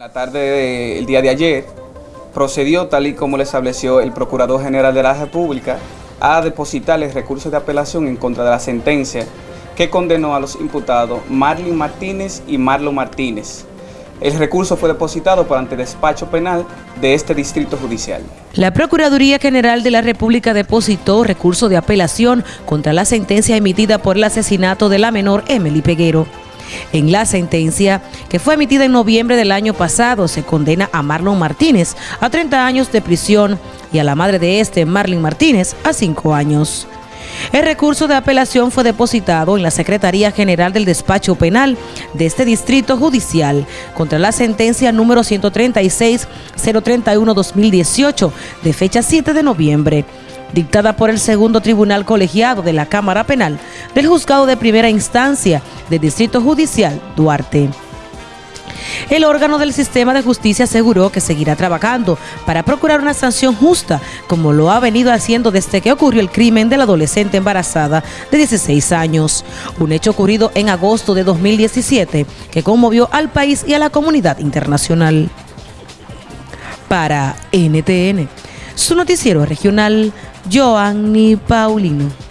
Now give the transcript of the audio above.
La tarde del día de ayer procedió, tal y como le estableció el Procurador General de la República, a depositarles recursos de apelación en contra de la sentencia que condenó a los imputados Marlin Martínez y Marlon Martínez. El recurso fue depositado por ante despacho penal de este distrito judicial. La Procuraduría General de la República depositó recurso de apelación contra la sentencia emitida por el asesinato de la menor Emily Peguero. En la sentencia, que fue emitida en noviembre del año pasado, se condena a Marlon Martínez a 30 años de prisión y a la madre de este, Marlene Martínez, a 5 años. El recurso de apelación fue depositado en la Secretaría General del Despacho Penal de este Distrito Judicial contra la sentencia número 136-031-2018 de fecha 7 de noviembre dictada por el segundo tribunal colegiado de la Cámara Penal del Juzgado de Primera Instancia del Distrito Judicial Duarte. El órgano del sistema de justicia aseguró que seguirá trabajando para procurar una sanción justa, como lo ha venido haciendo desde que ocurrió el crimen de la adolescente embarazada de 16 años, un hecho ocurrido en agosto de 2017 que conmovió al país y a la comunidad internacional. Para NTN, su noticiero regional, Joanny Paulino.